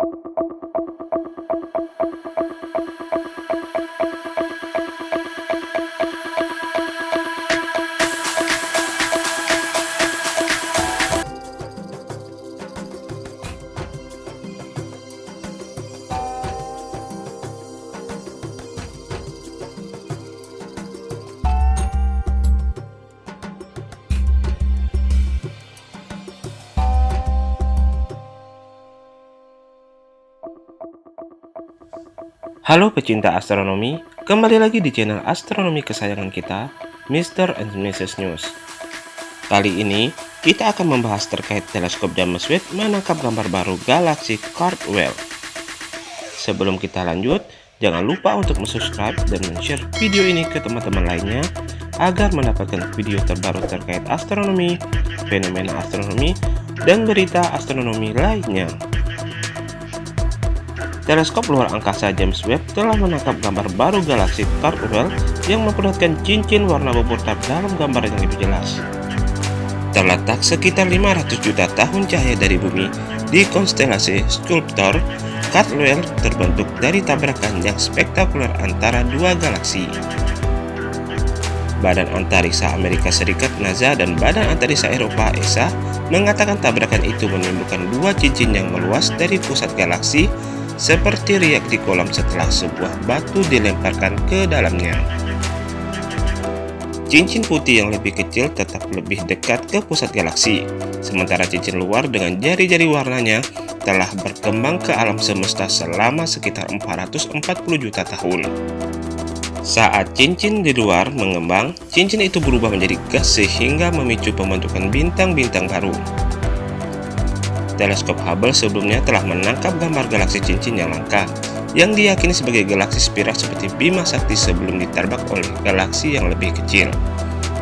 you Halo pecinta astronomi, kembali lagi di channel astronomi kesayangan kita, Mr. and Mrs. News. Kali ini, kita akan membahas terkait teleskop James Webb menangkap gambar baru galaksi Cardwell. Sebelum kita lanjut, jangan lupa untuk subscribe dan share video ini ke teman-teman lainnya agar mendapatkan video terbaru terkait astronomi, fenomena astronomi, dan berita astronomi lainnya. Teleskop luar angkasa James Webb telah menangkap gambar baru galaksi Cardwell yang memperlihatkan cincin warna berputar dalam gambar yang lebih jelas. Terletak sekitar 500 juta tahun cahaya dari bumi di konstelasi Sculptor, Cardwell terbentuk dari tabrakan yang spektakuler antara dua galaksi. Badan Antariksa Amerika Serikat NASA dan Badan Antariksa Eropa ESA mengatakan tabrakan itu menimbulkan dua cincin yang meluas dari pusat galaksi seperti riak di kolam setelah sebuah batu dilemparkan ke dalamnya. Cincin putih yang lebih kecil tetap lebih dekat ke pusat galaksi, sementara cincin luar dengan jari-jari warnanya telah berkembang ke alam semesta selama sekitar 440 juta tahun. Saat cincin di luar mengembang, cincin itu berubah menjadi gas sehingga memicu pembentukan bintang-bintang baru. Teleskop Hubble sebelumnya telah menangkap gambar galaksi cincin yang langka, yang diyakini sebagai galaksi spiral seperti Bima Sakti sebelum ditarbak oleh galaksi yang lebih kecil.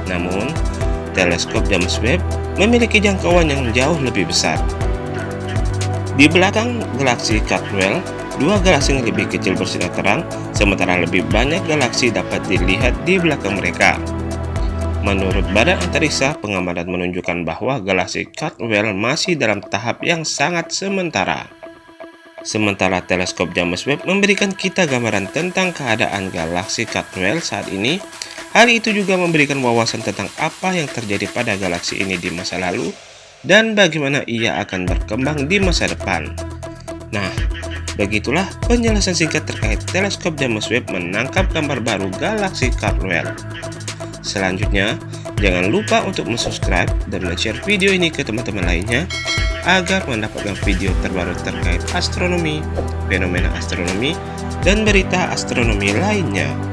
Namun, teleskop James Webb memiliki jangkauan yang jauh lebih besar. Di belakang galaksi Cardwell, dua galaksi yang lebih kecil bersinar terang, sementara lebih banyak galaksi dapat dilihat di belakang mereka. Menurut Badan Antariksa, pengamatan menunjukkan bahwa galaksi Caldwell masih dalam tahap yang sangat sementara. Sementara teleskop James Webb memberikan kita gambaran tentang keadaan galaksi Caldwell saat ini, hal itu juga memberikan wawasan tentang apa yang terjadi pada galaksi ini di masa lalu dan bagaimana ia akan berkembang di masa depan. Nah, begitulah penjelasan singkat terkait teleskop James Webb menangkap gambar baru galaksi Caldwell. Selanjutnya, jangan lupa untuk subscribe dan share video ini ke teman-teman lainnya agar mendapatkan video terbaru terkait astronomi, fenomena astronomi, dan berita astronomi lainnya.